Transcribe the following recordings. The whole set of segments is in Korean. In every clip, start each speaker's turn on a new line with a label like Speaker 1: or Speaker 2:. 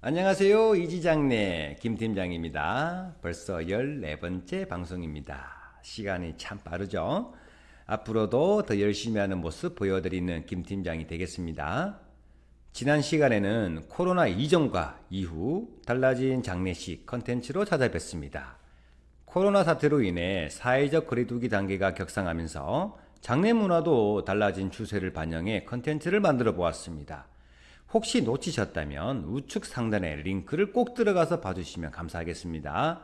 Speaker 1: 안녕하세요. 이지장내 김팀장입니다. 벌써 14번째 방송입니다. 시간이 참 빠르죠? 앞으로도 더 열심히 하는 모습 보여드리는 김팀장이 되겠습니다. 지난 시간에는 코로나 이전과 이후 달라진 장례식 컨텐츠로 찾아뵙습니다. 코로나 사태로 인해 사회적 거리두기 단계가 격상하면서 장례 문화도 달라진 추세를 반영해 컨텐츠를 만들어 보았습니다. 혹시 놓치셨다면 우측 상단에 링크를 꼭 들어가서 봐주시면 감사하겠습니다.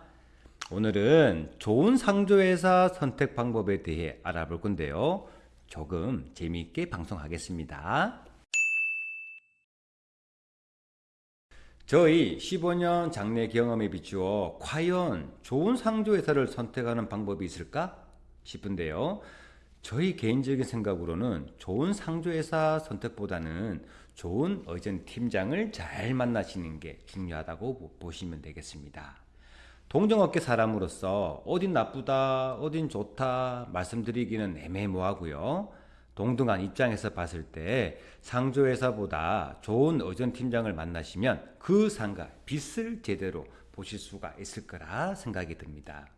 Speaker 1: 오늘은 좋은 상조회사 선택 방법에 대해 알아볼 건데요. 조금 재미있게 방송하겠습니다. 저희 15년 장래 경험에 비추어 과연 좋은 상조회사를 선택하는 방법이 있을까 싶은데요. 저희 개인적인 생각으로는 좋은 상조회사 선택보다는 좋은 어전 팀장을 잘 만나시는 게 중요하다고 보시면 되겠습니다. 동종업계 사람으로서 어딘 나쁘다, 어딘 좋다 말씀드리기는 애매모호하고요. 동등한 입장에서 봤을 때 상조회사보다 좋은 어전 팀장을 만나시면 그 상가 빛을 제대로 보실 수가 있을 거라 생각이 듭니다.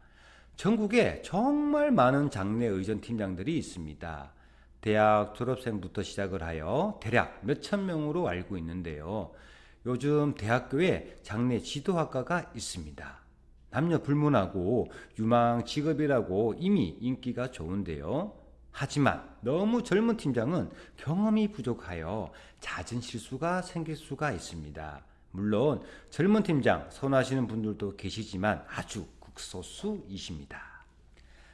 Speaker 1: 전국에 정말 많은 장례 의전 팀장들이 있습니다. 대학 졸업생부터 시작을 하여 대략 몇천 명으로 알고 있는데요. 요즘 대학교에 장례 지도학과가 있습니다. 남녀 불문하고 유망 직업이라고 이미 인기가 좋은데요. 하지만 너무 젊은 팀장은 경험이 부족하여 잦은 실수가 생길 수가 있습니다. 물론 젊은 팀장 선호하시는 분들도 계시지만 아주 극소수이십니다.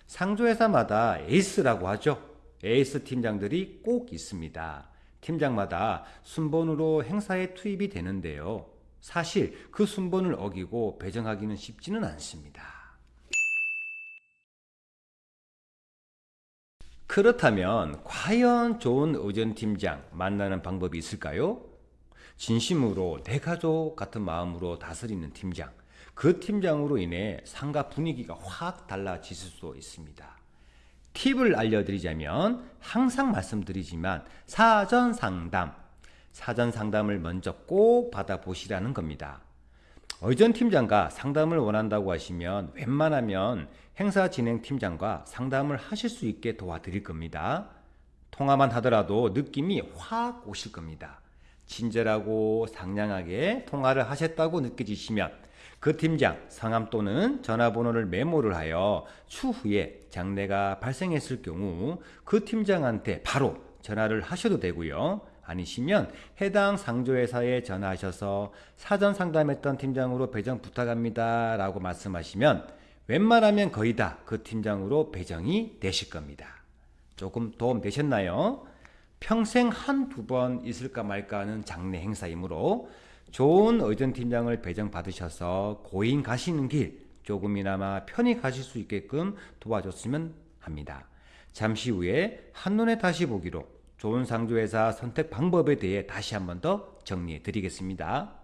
Speaker 1: 상조회사마다 에이스라고 하죠. 에이스 팀장들이 꼭 있습니다. 팀장마다 순번으로 행사에 투입이 되는데요. 사실 그 순번을 어기고 배정하기는 쉽지는 않습니다. 그렇다면 과연 좋은 의전 팀장 만나는 방법이 있을까요? 진심으로 내 가족 같은 마음으로 다스리는 팀장, 그 팀장으로 인해 상가 분위기가 확 달라질 수도 있습니다. 팁을 알려드리자면 항상 말씀드리지만 사전 상담, 사전 상담을 먼저 꼭 받아보시라는 겁니다. 의전 팀장과 상담을 원한다고 하시면 웬만하면 행사 진행 팀장과 상담을 하실 수 있게 도와드릴 겁니다. 통화만 하더라도 느낌이 확 오실 겁니다. 친절하고 상냥하게 통화를 하셨다고 느껴지시면 그 팀장 성함 또는 전화번호를 메모를 하여 추후에 장례가 발생했을 경우 그 팀장한테 바로 전화를 하셔도 되고요. 아니시면 해당 상조회사에 전화하셔서 사전 상담했던 팀장으로 배정 부탁합니다 라고 말씀하시면 웬만하면 거의 다 그 팀장으로 배정이 되실 겁니다. 조금 도움 되셨나요? 평생 한두 번 있을까 말까 하는 장례 행사이므로 좋은 의전 팀장을 배정 받으셔서 고인 가시는 길 조금이나마 편히 가실 수 있게끔 도와줬으면 합니다. 잠시 후에 한눈에 다시 보기로 좋은 상조회사 선택 방법에 대해 다시 한번 더 정리해 드리겠습니다.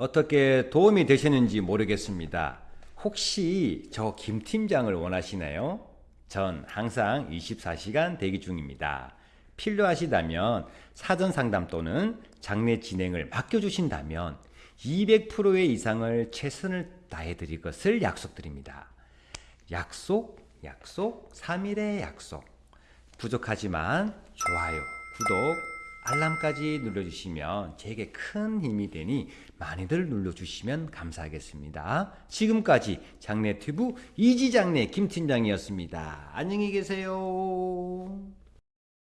Speaker 1: 어떻게 도움이 되셨는지 모르겠습니다. 혹시 저 김 팀장을 원하시나요? 전 항상 24시간 대기 중입니다. 필요하시다면 사전 상담 또는 장례 진행을 맡겨주신다면 200%의 이상을 최선을 다해 드릴 것을 약속드립니다. 약속, 약속, 3일의 약속. 부족하지만 좋아요, 구독, 알람까지 눌러주시면 제게 큰 힘이 되니 많이들 눌러주시면 감사하겠습니다. 지금까지 장례튜브 이지장례 김팀장이었습니다. 안녕히 계세요.